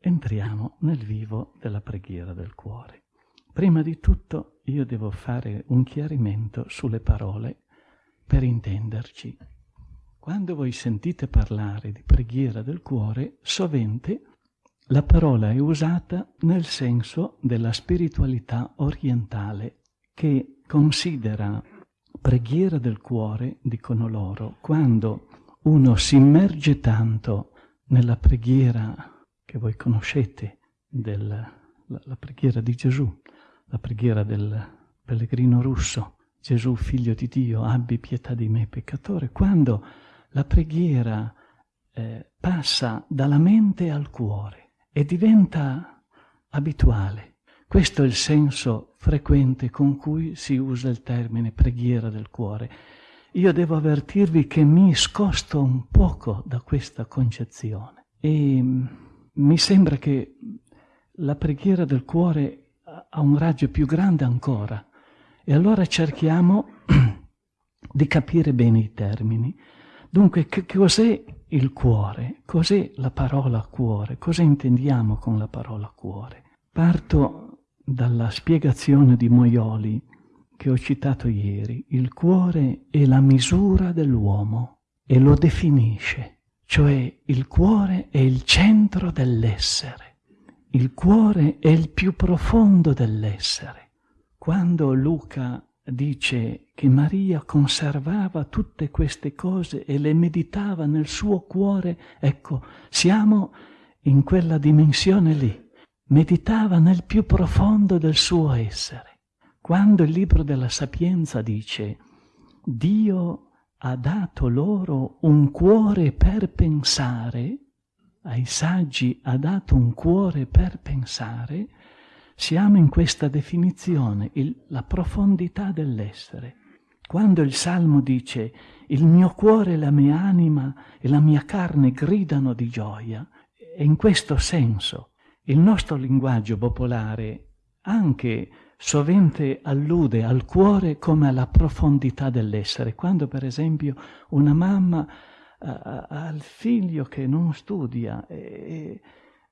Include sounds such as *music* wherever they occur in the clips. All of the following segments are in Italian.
entriamo nel vivo della preghiera del cuore. Prima di tutto io devo fare un chiarimento sulle parole per intenderci. Quando voi sentite parlare di preghiera del cuore, sovente la parola è usata nel senso della spiritualità orientale che considera preghiera del cuore, dicono loro, quando uno si immerge tanto nella preghiera che voi conoscete, della preghiera di Gesù, la preghiera del pellegrino russo, Gesù figlio di Dio, abbi pietà di me peccatore, quando la preghiera eh, passa dalla mente al cuore e diventa abituale. Questo è il senso frequente con cui si usa il termine preghiera del cuore. Io devo avvertirvi che mi scosto un poco da questa concezione e mi sembra che la preghiera del cuore ha un raggio più grande ancora. E allora cerchiamo *clears throat* di capire bene i termini. Dunque, che cos'è il cuore? Cos'è la parola cuore? Cosa intendiamo con la parola cuore? Parto dalla spiegazione di Moioli che ho citato ieri. Il cuore è la misura dell'uomo e lo definisce, cioè il cuore è il centro dell'essere. Il cuore è il più profondo dell'essere. Quando Luca dice che Maria conservava tutte queste cose e le meditava nel suo cuore, ecco, siamo in quella dimensione lì. Meditava nel più profondo del suo essere. Quando il libro della Sapienza dice Dio ha dato loro un cuore per pensare, ai saggi ha dato un cuore per pensare, siamo in questa definizione, il, la profondità dell'essere. Quando il Salmo dice il mio cuore, la mia anima e la mia carne gridano di gioia, è in questo senso. Il nostro linguaggio popolare anche sovente allude al cuore come alla profondità dell'essere. Quando per esempio una mamma al figlio che non studia e,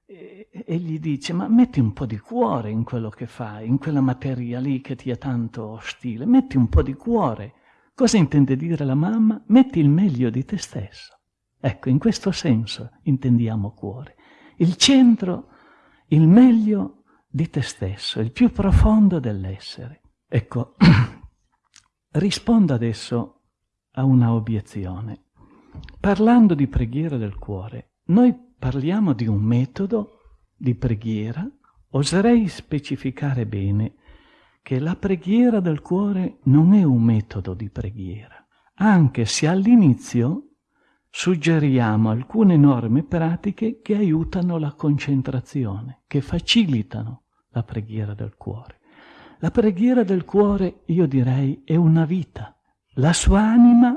e, e, gli dice ma metti un po' di cuore in quello che fai, in quella materia lì che ti è tanto ostile, metti un po' di cuore. Cosa intende dire la mamma? Metti il meglio di te stesso. Ecco, in questo senso intendiamo cuore. Il centro, il meglio di te stesso, il più profondo dell'essere. Ecco, *clears throat* rispondo adesso a una obiezione. Parlando di preghiera del cuore, noi parliamo di un metodo di preghiera, oserei specificare bene che la preghiera del cuore non è un metodo di preghiera, anche se all'inizio suggeriamo alcune norme pratiche che aiutano la concentrazione, che facilitano la preghiera del cuore. La preghiera del cuore, io direi, è una vita. La sua anima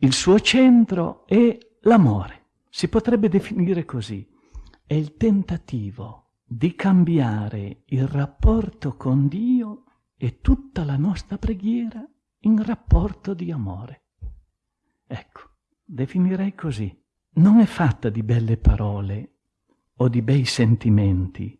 il suo centro è l'amore. Si potrebbe definire così. È il tentativo di cambiare il rapporto con Dio e tutta la nostra preghiera in rapporto di amore. Ecco, definirei così. Non è fatta di belle parole o di bei sentimenti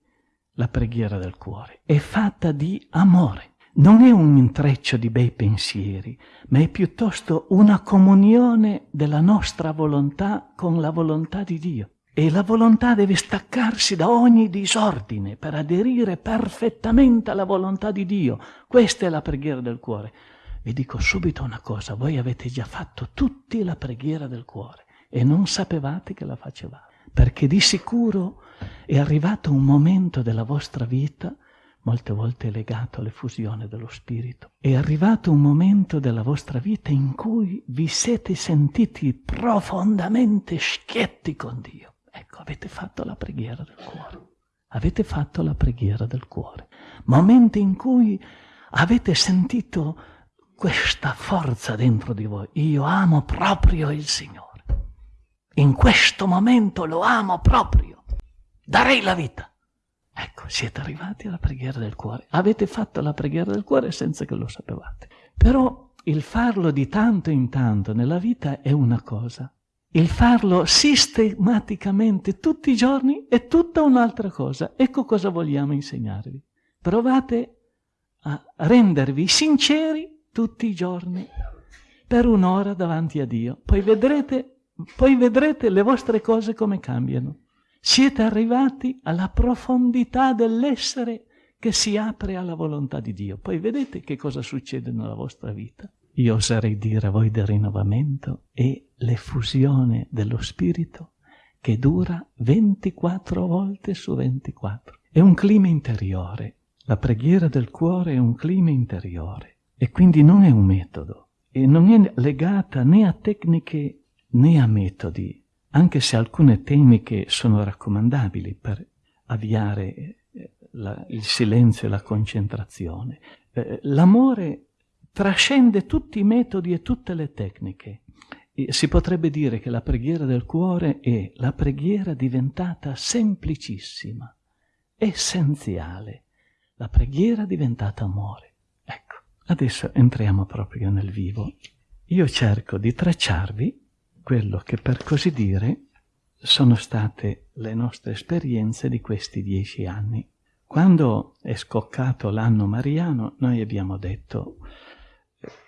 la preghiera del cuore, è fatta di amore non è un intreccio di bei pensieri, ma è piuttosto una comunione della nostra volontà con la volontà di Dio. E la volontà deve staccarsi da ogni disordine per aderire perfettamente alla volontà di Dio. Questa è la preghiera del cuore. Vi dico subito una cosa, voi avete già fatto tutti la preghiera del cuore e non sapevate che la facevate, perché di sicuro è arrivato un momento della vostra vita molte volte legato all'effusione dello Spirito. È arrivato un momento della vostra vita in cui vi siete sentiti profondamente schietti con Dio. Ecco, avete fatto la preghiera del cuore. Avete fatto la preghiera del cuore. Momenti in cui avete sentito questa forza dentro di voi. Io amo proprio il Signore. In questo momento lo amo proprio. Darei la vita. Ecco, siete arrivati alla preghiera del cuore. Avete fatto la preghiera del cuore senza che lo sapevate. Però il farlo di tanto in tanto nella vita è una cosa. il farlo sistematicamente tutti i giorni è tutta un'altra cosa. Ecco cosa vogliamo insegnarvi. Provate a rendervi sinceri tutti i giorni per un'ora davanti a Dio. Poi vedrete, poi vedrete le vostre cose come cambiano. Siete arrivati alla profondità dell'essere che si apre alla volontà di Dio. Poi vedete che cosa succede nella vostra vita. Io oserei dire a voi del rinnovamento e l'effusione dello Spirito che dura 24 volte su 24. È un clima interiore. La preghiera del cuore è un clima interiore e quindi non è un metodo e non è legata né a tecniche né a metodi, anche se alcune tecniche sono raccomandabili per avviare eh, la, il silenzio e la concentrazione. Eh, l'amore trascende tutti i metodi e tutte le tecniche. E si potrebbe dire che la preghiera del cuore è la preghiera diventata semplicissima, essenziale, la preghiera diventata amore. Ecco, adesso entriamo proprio nel vivo. Io cerco di tracciarvi quello che per così dire sono state le nostre esperienze di questi dieci anni. Quando è scoccato l'anno mariano, noi abbiamo detto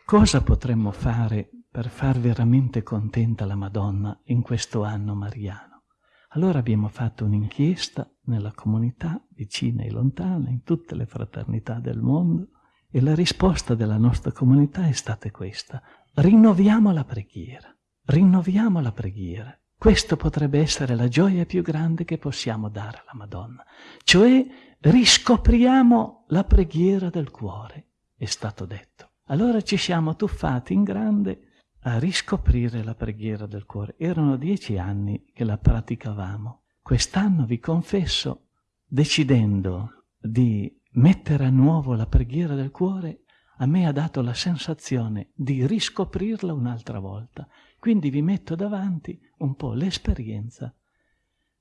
cosa potremmo fare per far veramente contenta la Madonna in questo anno mariano? Allora abbiamo fatto un'inchiesta nella comunità, vicina e lontana, in tutte le fraternità del mondo, e la risposta della nostra comunità è stata questa. Rinnoviamo la preghiera, rinnoviamo la preghiera. Questo potrebbe essere la gioia più grande che possiamo dare alla Madonna, cioè riscopriamo la preghiera del cuore, è stato detto. Allora ci siamo tuffati in grande a riscoprire la preghiera del cuore. Erano dieci anni che la praticavamo. Quest'anno, vi confesso, decidendo di mettere a nuovo la preghiera del cuore, a me ha dato la sensazione di riscoprirla un'altra volta. Quindi vi metto davanti un po' l'esperienza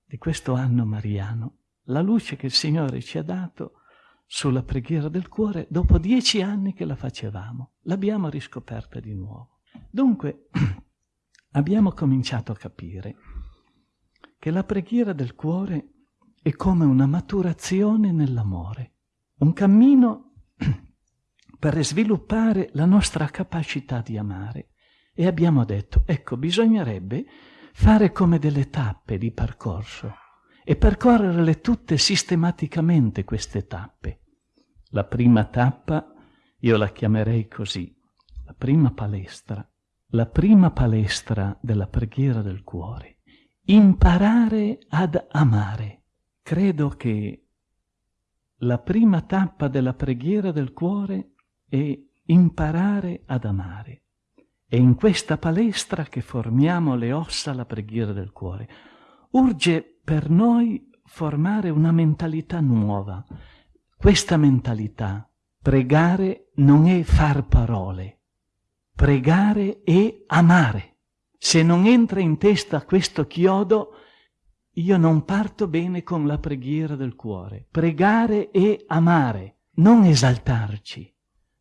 di questo anno mariano, la luce che il Signore ci ha dato sulla preghiera del cuore dopo dieci anni che la facevamo. L'abbiamo riscoperta di nuovo. Dunque, *clears throat* abbiamo cominciato a capire che la preghiera del cuore è come una maturazione nell'amore, un cammino *clears throat* per sviluppare la nostra capacità di amare. E abbiamo detto, ecco, bisognerebbe fare come delle tappe di percorso e percorrerle tutte sistematicamente queste tappe. La prima tappa io la chiamerei così, la prima palestra, la prima palestra della preghiera del cuore. Imparare ad amare. Credo che la prima tappa della preghiera del cuore è imparare ad amare. È in questa palestra che formiamo le ossa alla preghiera del cuore. Urge per noi formare una mentalità nuova. Questa mentalità, pregare non è far parole, pregare è amare. Se non entra in testa questo chiodo, io non parto bene con la preghiera del cuore. Pregare è amare, non esaltarci,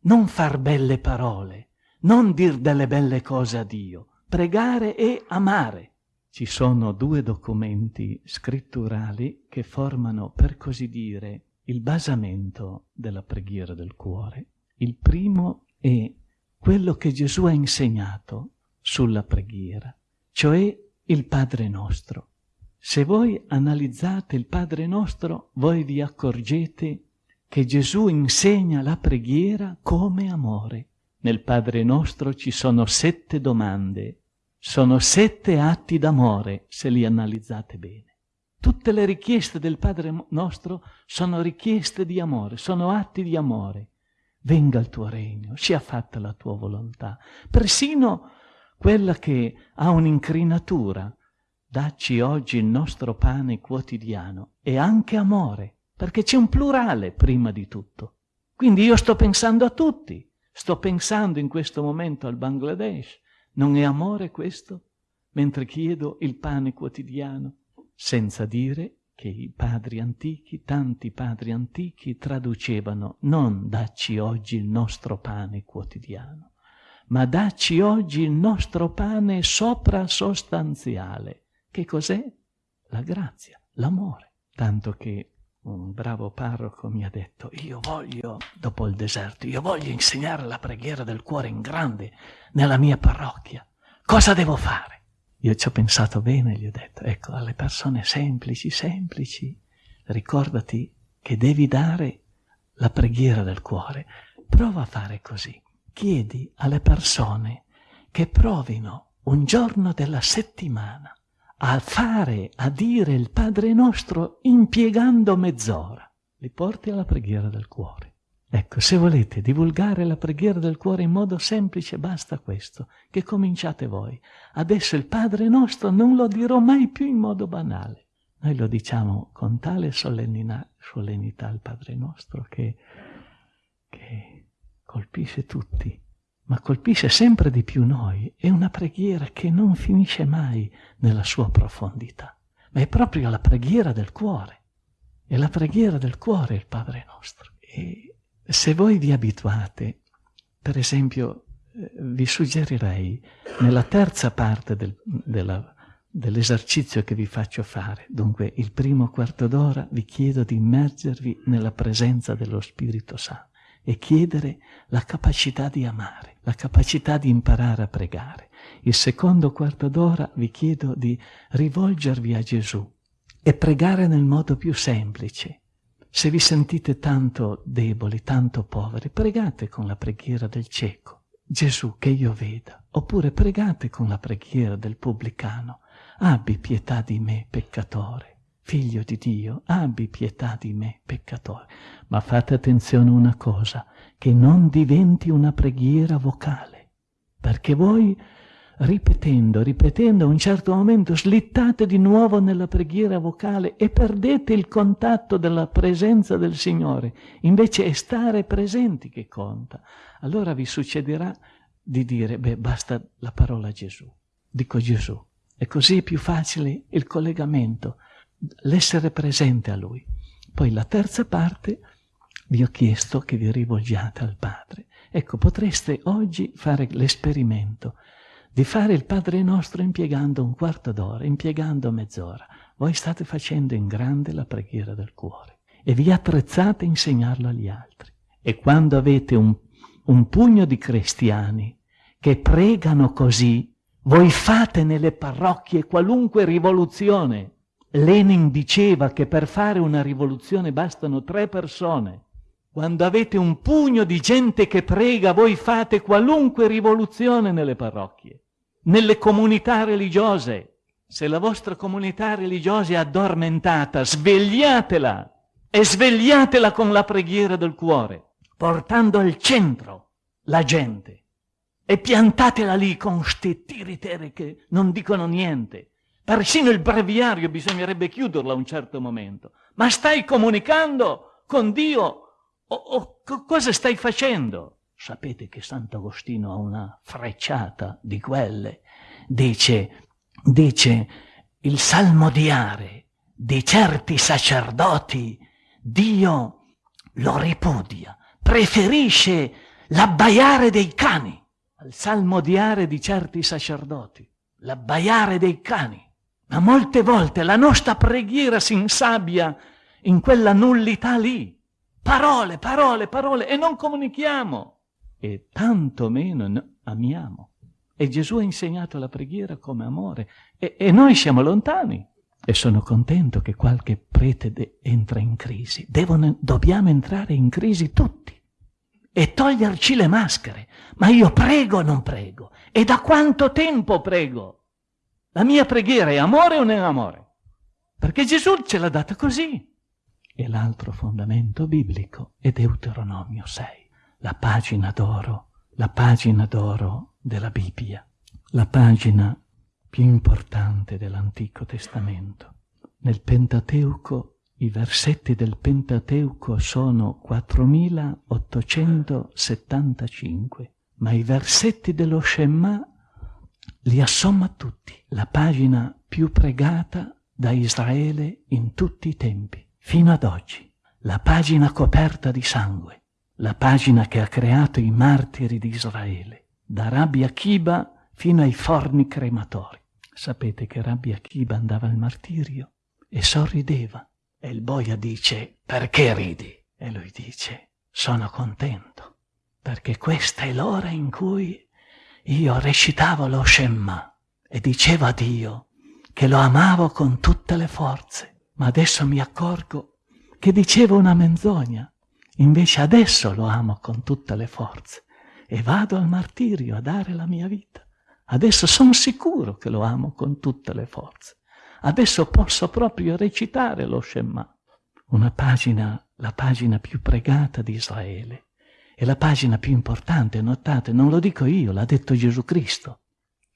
non far belle parole, non dir delle belle cose a Dio. Pregare è amare. Ci sono due documenti scritturali che formano, per così dire, il basamento della preghiera del cuore. Il primo è quello che Gesù ha insegnato sulla preghiera, cioè il Padre nostro. Se voi analizzate il Padre nostro, voi vi accorgete che Gesù insegna la preghiera come amore. Nel Padre nostro ci sono sette domande sono sette atti d'amore, se li analizzate bene. Tutte le richieste del Padre nostro sono richieste di amore, sono atti di amore. Venga il tuo regno, sia fatta la tua volontà. Persino quella che ha un'incrinatura, dacci oggi il nostro pane quotidiano, è anche amore, perché c'è un plurale prima di tutto. Quindi io sto pensando a tutti, sto pensando in questo momento al Bangladesh, non è amore questo? Mentre chiedo il pane quotidiano, senza dire che i padri antichi, tanti padri antichi, traducevano non dacci oggi il nostro pane quotidiano, ma dacci oggi il nostro pane soprasostanziale. Che cos'è? La grazia, l'amore. Tanto che un bravo parroco mi ha detto, io voglio, dopo il deserto, io voglio insegnare la preghiera del cuore in grande nella mia parrocchia. Cosa devo fare? Io ci ho pensato bene, gli ho detto, ecco, alle persone semplici, semplici, ricordati che devi dare la preghiera del cuore. Prova a fare così. Chiedi alle persone che provino un giorno della settimana a fare, a dire il Padre nostro impiegando mezz'ora. Li porti alla preghiera del cuore. Ecco, se volete divulgare la preghiera del cuore in modo semplice, basta questo, che cominciate voi. Adesso il Padre nostro non lo dirò mai più in modo banale. Noi lo diciamo con tale solennità, solennità al Padre nostro che, che colpisce tutti, ma colpisce sempre di più noi. È una preghiera che non finisce mai nella sua profondità, ma è proprio la preghiera del cuore. È la preghiera del cuore il Padre nostro. E se voi vi abituate, per esempio, eh, vi suggerirei nella terza parte del, della, dell'esercizio che vi faccio fare, dunque il primo quarto d'ora vi chiedo di immergervi nella presenza dello Spirito Santo e chiedere la capacità di amare, la capacità di imparare a pregare. Il secondo quarto d'ora vi chiedo di rivolgervi a Gesù e pregare nel modo più semplice, se vi sentite tanto deboli, tanto poveri, pregate con la preghiera del cieco. Gesù, che io veda. Oppure pregate con la preghiera del pubblicano. Abbi pietà di me, peccatore. Figlio di Dio, abbi pietà di me, peccatore. Ma fate attenzione a una cosa, che non diventi una preghiera vocale. Perché voi ripetendo, ripetendo, a un certo momento slittate di nuovo nella preghiera vocale e perdete il contatto della presenza del Signore. Invece è stare presenti che conta. Allora vi succederà di dire, beh, basta la parola Gesù. Dico Gesù. E così è più facile il collegamento, l'essere presente a Lui. Poi la terza parte vi ho chiesto che vi rivolgiate al Padre. Ecco, potreste oggi fare l'esperimento di fare il Padre nostro impiegando un quarto d'ora, impiegando mezz'ora. Voi state facendo in grande la preghiera del cuore e vi attrezzate a insegnarlo agli altri. E quando avete un, un pugno di cristiani che pregano così, voi fate nelle parrocchie qualunque rivoluzione. Lenin diceva che per fare una rivoluzione bastano tre persone. Quando avete un pugno di gente che prega, voi fate qualunque rivoluzione nelle parrocchie, nelle comunità religiose. Se la vostra comunità religiosa è addormentata, svegliatela e svegliatela con la preghiera del cuore, portando al centro la gente e piantatela lì con sti tiritere che non dicono niente. Persino il breviario bisognerebbe chiuderlo a un certo momento. Ma stai comunicando con Dio Oh, oh, cosa stai facendo? Sapete che Sant'Agostino ha una frecciata di quelle. Dice, dice, il salmodiare di certi sacerdoti, Dio lo ripudia, preferisce l'abbaiare dei cani al salmodiare di certi sacerdoti, l'abbaiare dei cani. Ma molte volte la nostra preghiera si insabbia in quella nullità lì Parole, parole, parole e non comunichiamo e tanto meno amiamo. E Gesù ha insegnato la preghiera come amore e, e noi siamo lontani. E sono contento che qualche prete entra in crisi. Devono, dobbiamo entrare in crisi tutti e toglierci le maschere. Ma io prego o non prego? E da quanto tempo prego? La mia preghiera è amore o non amore? Perché Gesù ce l'ha data così e l'altro fondamento biblico è Deuteronomio 6, la pagina d'oro, la pagina d'oro della Bibbia, la pagina più importante dell'Antico Testamento. Nel Pentateuco i versetti del Pentateuco sono 4875, ma i versetti dello Shema li assomma tutti, la pagina più pregata da Israele in tutti i tempi fino ad oggi, la pagina coperta di sangue, la pagina che ha creato i martiri di Israele. da Rabbi Akiba fino ai forni crematori. Sapete che Rabbi Akiba andava al martirio e sorrideva. E il boia dice, perché ridi? E lui dice, sono contento, perché questa è l'ora in cui io recitavo lo Shemma e dicevo a Dio che lo amavo con tutte le forze, ma adesso mi accorgo che dicevo una menzogna, invece adesso lo amo con tutte le forze e vado al martirio a dare la mia vita. Adesso sono sicuro che lo amo con tutte le forze. Adesso posso proprio recitare lo Shema. Una pagina, la pagina più pregata di Israele. È la pagina più importante, notate, non lo dico io, l'ha detto Gesù Cristo.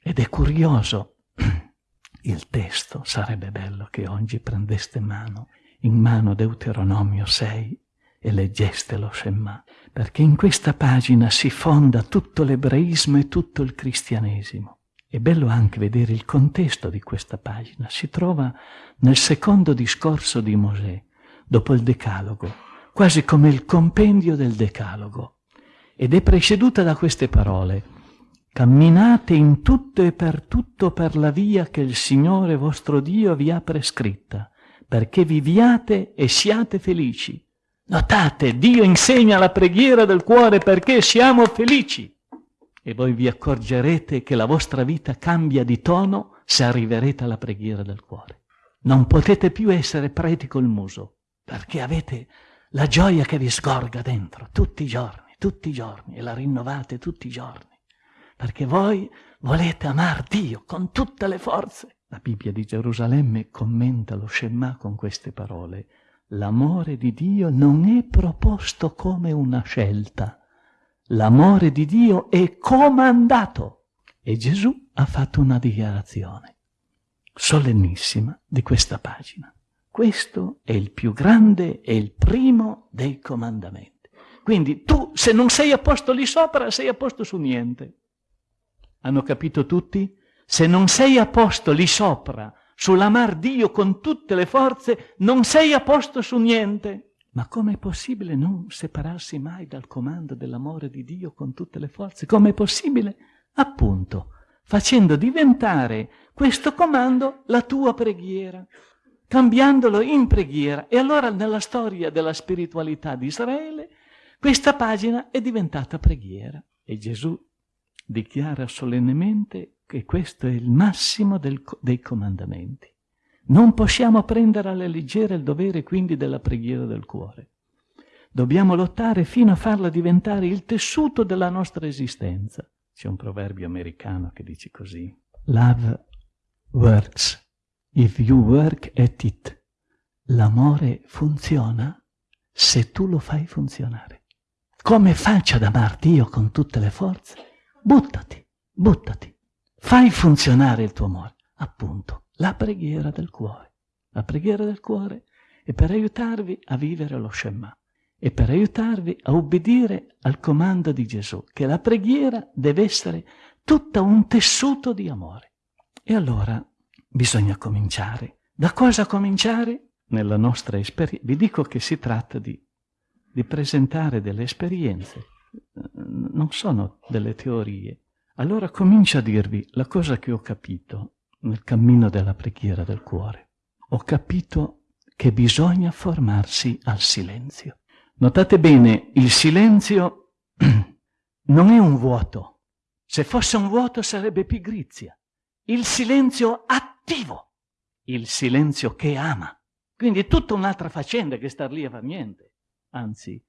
Ed è curioso *clears throat* il testo, sarebbe bello che oggi prendeste mano, in mano Deuteronomio 6 e leggeste lo Shema, perché in questa pagina si fonda tutto l'ebraismo e tutto il cristianesimo. È bello anche vedere il contesto di questa pagina. Si trova nel secondo discorso di Mosè, dopo il Decalogo, quasi come il compendio del Decalogo, ed è preceduta da queste parole. Camminate in tutto e per tutto per la via che il Signore vostro Dio vi ha prescritta, perché viviate e siate felici Notate, Dio insegna la preghiera del cuore perché siamo felici. E voi vi accorgerete che la vostra vita cambia di tono se arriverete alla preghiera del cuore. Non potete più essere preti col muso, perché avete la gioia che vi sgorga dentro tutti i giorni, tutti i giorni, e la rinnovate tutti i giorni, perché voi volete amare Dio con tutte le forze. La Bibbia di Gerusalemme commenta lo Shema con queste parole l'amore di Dio non è proposto come una scelta, l'amore di Dio è comandato. E Gesù ha fatto una dichiarazione solennissima di questa pagina. Questo è il più grande e il primo dei comandamenti. Quindi tu, se non sei a posto lì sopra, sei a posto su niente. Hanno capito tutti? Se non sei a posto lì sopra, sull'amar Dio con tutte le forze, non sei a posto su niente. Ma com'è possibile non separarsi mai dal comando dell'amore di Dio con tutte le forze? Com'è possibile? Appunto, facendo diventare questo comando la tua preghiera, cambiandolo in preghiera. E allora nella storia della spiritualità di Israele, questa pagina è diventata preghiera. E Gesù dichiara solennemente che questo è il massimo del, dei comandamenti. Non possiamo prendere alla leggera il dovere quindi della preghiera del cuore. Dobbiamo lottare fino a farla diventare il tessuto della nostra esistenza. C'è un proverbio americano che dice così. Love works if you work at it. L'amore funziona se tu lo fai funzionare. Come faccio ad amar Dio con tutte le forze? Buttati, buttati. Fai funzionare il tuo amore. Appunto, la preghiera del cuore. La preghiera del cuore è per aiutarvi a vivere lo Shema e per aiutarvi a obbedire al comando di Gesù, che la preghiera deve essere tutta un tessuto di amore. E allora bisogna cominciare. Da cosa cominciare? Nella nostra esperienza. Vi dico che si tratta di, di presentare delle esperienze, non sono delle teorie, allora comincio a dirvi la cosa che ho capito nel cammino della preghiera del cuore. Ho capito che bisogna formarsi al silenzio. Notate bene, il silenzio *clears throat* non è un vuoto. Se fosse un vuoto sarebbe pigrizia. Il silenzio attivo, il silenzio che ama. Quindi è tutta un'altra faccenda che star lì a far niente. Anzi,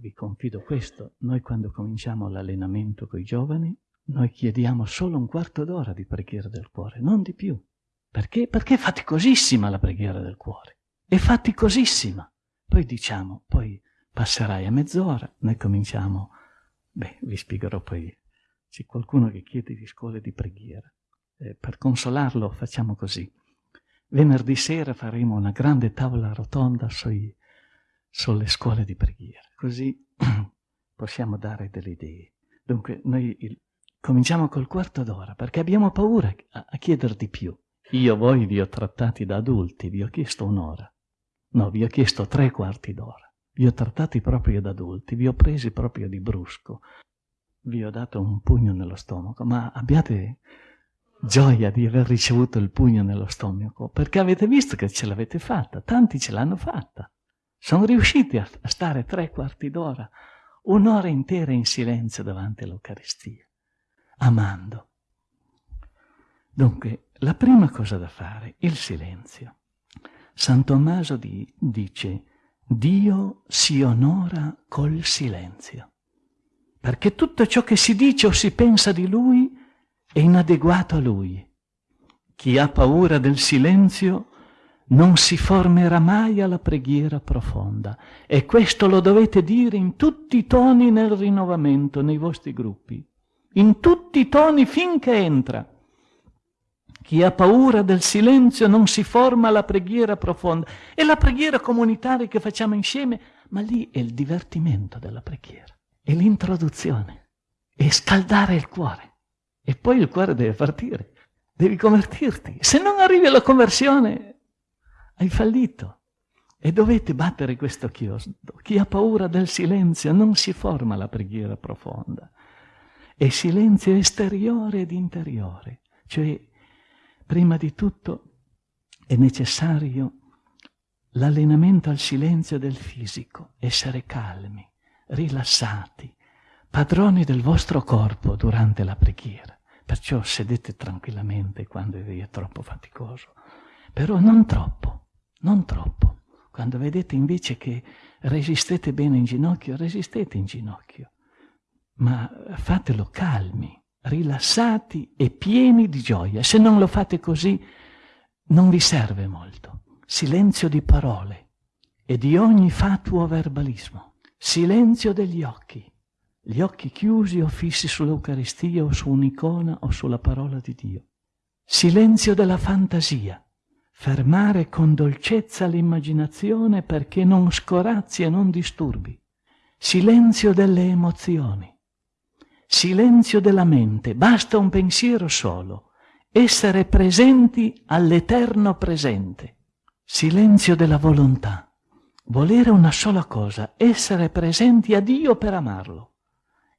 vi confido questo, noi quando cominciamo l'allenamento con i giovani, noi chiediamo solo un quarto d'ora di preghiera del cuore, non di più. Perché? Perché è faticosissima la preghiera del cuore. È faticosissima. Poi diciamo, poi passerai a mezz'ora, noi cominciamo. Beh, vi spiegherò poi. C'è qualcuno che chiede di scuole di preghiera. Eh, per consolarlo facciamo così. Venerdì sera faremo una grande tavola rotonda sui, sulle scuole di preghiera, così *clears throat* possiamo dare delle idee. Dunque, noi il, Cominciamo col quarto d'ora, perché abbiamo paura a, a chiedere di più. Io voi vi ho trattati da adulti, vi ho chiesto un'ora. No, vi ho chiesto tre quarti d'ora. Vi ho trattati proprio da adulti, vi ho presi proprio di brusco. vi ho dato un pugno nello stomaco, ma abbiate gioia di aver ricevuto il pugno nello stomaco, perché avete visto che ce l'avete fatta, tanti ce l'hanno fatta. Sono riusciti a, stare tre quarti d'ora, un'ora intera in silenzio davanti all'Eucaristia, amando. Dunque, la prima cosa da fare, il silenzio. San Tommaso di, dice, Dio si onora col silenzio, perché tutto ciò che si dice o si pensa di Lui è inadeguato a Lui. Chi ha paura del silenzio non si formerà mai alla preghiera profonda e questo lo dovete dire in tutti i toni nel rinnovamento, nei vostri gruppi, in tutti i toni finché entra. Chi ha paura del silenzio non si forma alla preghiera profonda. È la preghiera comunitaria che facciamo insieme, ma lì è il divertimento della preghiera, è l'introduzione, è scaldare il cuore. E poi il cuore deve partire, devi convertirti. Se non arrivi alla conversione, hai fallito. E dovete battere questo chiodo. Chi ha paura del silenzio non si forma la preghiera profonda. È silenzio esteriore ed interiore, cioè prima di tutto è necessario l'allenamento al silenzio del fisico, essere calmi, rilassati, padroni del vostro corpo durante la preghiera. Perciò sedete tranquillamente quando è troppo faticoso, però non troppo, non troppo. Quando vedete invece che resistete bene in ginocchio, resistete in ginocchio, ma fatelo calmi, rilassati e pieni di gioia. Se non lo fate così, non vi serve molto. Silenzio di parole e di ogni fatuo verbalismo. Silenzio degli occhi. Gli occhi chiusi o fissi sull'Eucaristia o su un'icona o sulla parola di Dio. Silenzio della fantasia. Fermare con dolcezza l'immaginazione perché non scorazzi e non disturbi. Silenzio delle emozioni. Silenzio della mente, basta un pensiero solo, essere presenti all'eterno presente, silenzio della volontà, volere una sola cosa, essere presenti a Dio per amarlo.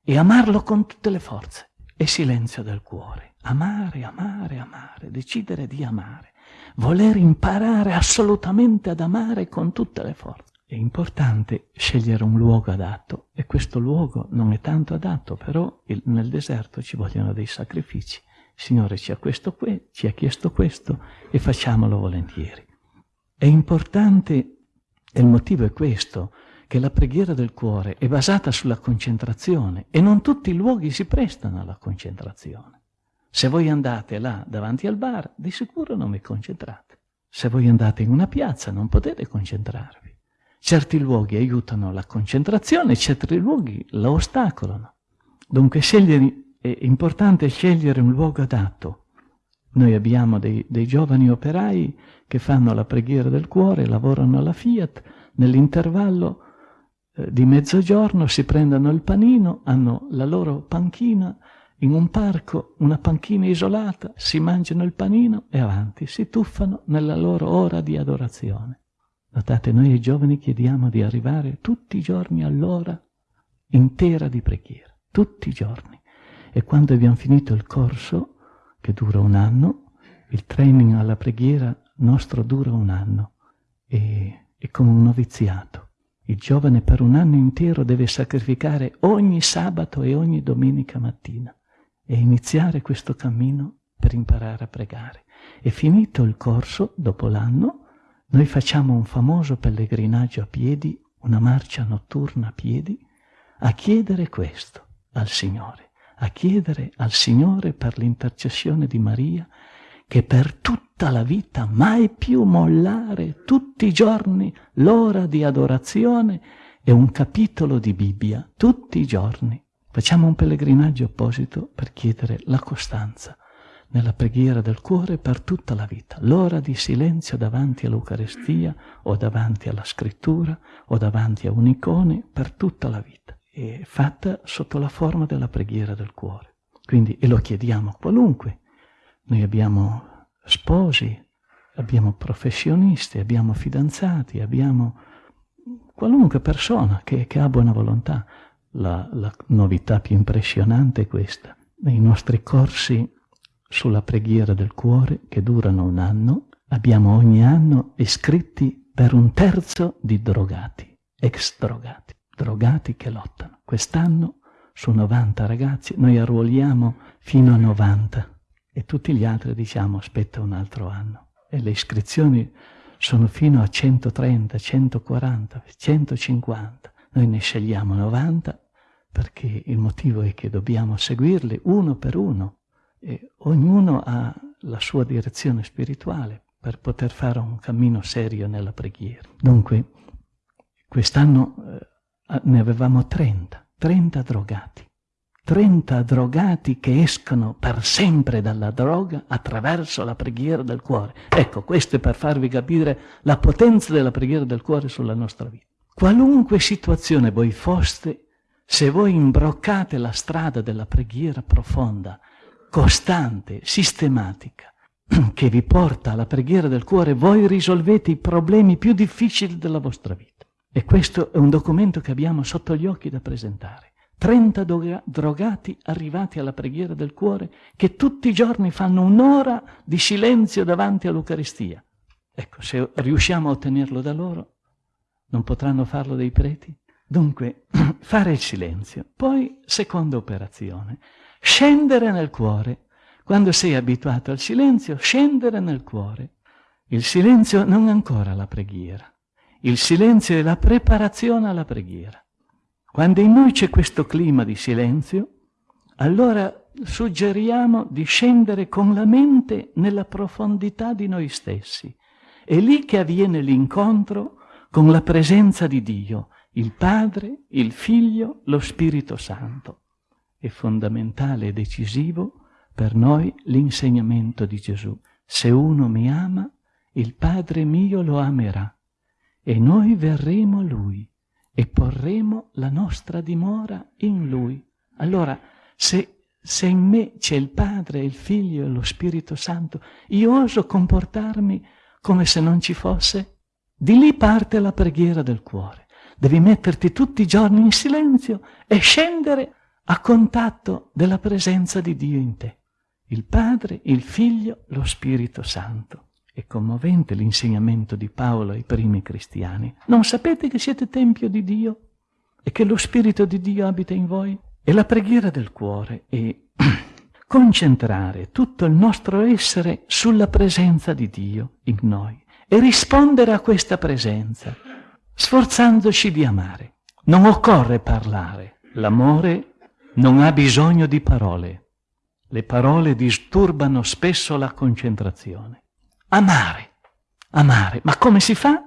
E amarlo con tutte le forze, e silenzio del cuore, amare, amare, amare, decidere di amare, voler imparare assolutamente ad amare con tutte le forze. È importante scegliere un luogo adatto e questo luogo non è tanto adatto, però il, nel deserto ci vogliono dei sacrifici. Signore ci ha, questo, ci ha chiesto questo e facciamolo volentieri. È importante, e il motivo è questo, che la preghiera del cuore è basata sulla concentrazione e non tutti i luoghi si prestano alla concentrazione. Se voi andate là davanti al bar, di sicuro non vi concentrate. Se voi andate in una piazza non potete concentrarvi. Certi luoghi aiutano la concentrazione, certi luoghi la ostacolano. Dunque è importante scegliere un luogo adatto. Noi abbiamo dei, dei giovani operai che fanno la preghiera del cuore, lavorano alla Fiat, nell'intervallo eh, di mezzogiorno si prendono il panino, hanno la loro panchina in un parco, una panchina isolata, si mangiano il panino e avanti, si tuffano nella loro ora di adorazione. Notate, noi ai giovani chiediamo di arrivare tutti i giorni all'ora intera di preghiera, tutti i giorni. E quando abbiamo finito il corso, che dura un anno, il training alla preghiera nostro dura un anno, e è come un noviziato. Il giovane per un anno intero deve sacrificare ogni sabato e ogni domenica mattina e iniziare questo cammino per imparare a pregare. E finito il corso, dopo l'anno, noi facciamo un famoso pellegrinaggio a piedi, una marcia notturna a piedi, a chiedere questo al Signore, a chiedere al Signore per l'intercessione di Maria che per tutta la vita mai più mollare tutti i giorni l'ora di adorazione e un capitolo di Bibbia tutti i giorni. Facciamo un pellegrinaggio apposito per chiedere la costanza nella preghiera del cuore per tutta la vita, l'ora di silenzio davanti all'Eucarestia o davanti alla scrittura o davanti a un'icone per tutta la vita, è fatta sotto la forma della preghiera del cuore. Quindi, e lo chiediamo a qualunque, noi abbiamo sposi, abbiamo professionisti, abbiamo fidanzati, abbiamo qualunque persona che, che ha buona volontà, la, la novità più impressionante è questa. Nei nostri corsi sulla preghiera del cuore, che durano un anno, abbiamo ogni anno iscritti per un terzo di drogati, ex drogati, drogati che lottano. Quest'anno su 90 ragazzi noi arruoliamo fino a 90 e tutti gli altri diciamo aspetta un altro anno. E le iscrizioni sono fino a 130, 140, 150. Noi ne scegliamo 90 perché il motivo è che dobbiamo seguirli uno per uno e ognuno ha la sua direzione spirituale per poter fare un cammino serio nella preghiera. Dunque, quest'anno eh, ne avevamo 30, 30 drogati. 30 drogati che escono per sempre dalla droga attraverso la preghiera del cuore. Ecco, questo è per farvi capire la potenza della preghiera del cuore sulla nostra vita. Qualunque situazione voi foste, se voi imbroccate la strada della preghiera profonda, costante, sistematica, *clears throat* che vi porta alla preghiera del cuore, voi risolvete i problemi più difficili della vostra vita. E questo è un documento che abbiamo sotto gli occhi da presentare. 30 drogati arrivati alla preghiera del cuore che tutti i giorni fanno un'ora di silenzio davanti all'Eucaristia. Ecco, se riusciamo a ottenerlo da loro, non potranno farlo dei preti? Dunque, *clears throat* fare il silenzio. Poi, seconda operazione, scendere nel cuore. Quando sei abituato al silenzio, scendere nel cuore. Il silenzio non è ancora la preghiera. Il silenzio è la preparazione alla preghiera. Quando in noi c'è questo clima di silenzio, allora suggeriamo di scendere con la mente nella profondità di noi stessi. È lì che avviene l'incontro con la presenza di Dio, il Padre, il Figlio, lo Spirito Santo. È fondamentale e decisivo per noi l'insegnamento di Gesù. Se uno mi ama, il Padre mio lo amerà e noi verremo a Lui e porremo la nostra dimora in Lui. Allora, se, se in me c'è il Padre, il Figlio e lo Spirito Santo, io oso comportarmi come se non ci fosse? Di lì parte la preghiera del cuore. Devi metterti tutti i giorni in silenzio e scendere a contatto della presenza di Dio in te. Il Padre, il Figlio, lo Spirito Santo. È commovente l'insegnamento di Paolo ai primi cristiani. Non sapete che siete tempio di Dio e che lo Spirito di Dio abita in voi? E la preghiera del cuore è *clears throat* concentrare tutto il nostro essere sulla presenza di Dio in noi e rispondere a questa presenza, sforzandoci di amare. Non occorre parlare. L'amore non ha bisogno di parole. Le parole disturbano spesso la concentrazione. Amare, amare. Ma come si fa?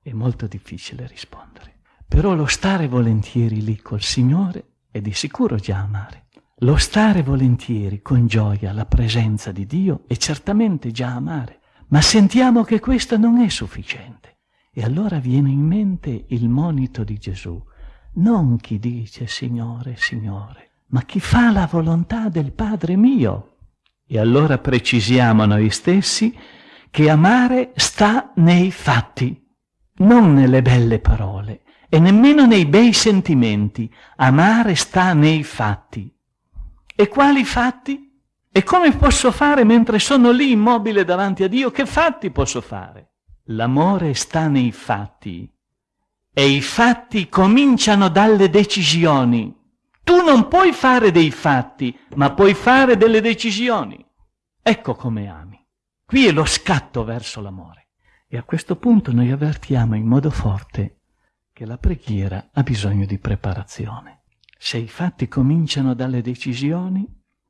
È molto difficile rispondere. Però lo stare volentieri lì col Signore è di sicuro già amare. Lo stare volentieri con gioia alla presenza di Dio è certamente già amare. Ma sentiamo che questo non è sufficiente. E allora viene in mente il monito di Gesù. Non chi dice Signore, Signore, ma chi fa la volontà del Padre mio. E allora precisiamo noi stessi che amare sta nei fatti, non nelle belle parole e nemmeno nei bei sentimenti. Amare sta nei fatti. E quali fatti? E come posso fare mentre sono lì immobile davanti a Dio? Che fatti posso fare? L'amore sta nei fatti e i fatti cominciano dalle decisioni. Tu non puoi fare dei fatti, ma puoi fare delle decisioni. Ecco come ami. Qui è lo scatto verso l'amore. E a questo punto noi avvertiamo in modo forte che la preghiera ha bisogno di preparazione. Se i fatti cominciano dalle decisioni,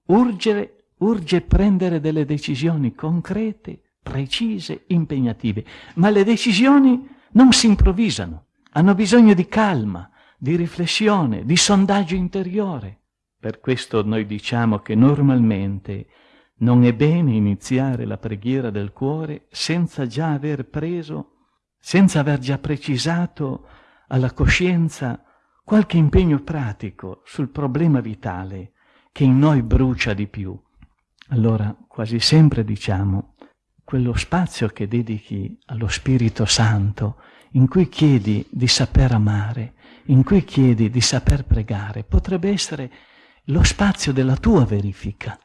urge, urge prendere delle decisioni concrete, precise, impegnative. Ma le decisioni non si improvvisano, hanno bisogno di calma, di riflessione, di sondaggio interiore. Per questo noi diciamo che normalmente non è bene iniziare la preghiera del cuore senza già aver preso, senza aver già precisato alla coscienza qualche impegno pratico sul problema vitale che in noi brucia di più. Allora quasi sempre diciamo quello spazio che dedichi allo Spirito Santo in cui chiedi di saper amare in cui chiedi di saper pregare potrebbe essere lo spazio della tua verifica.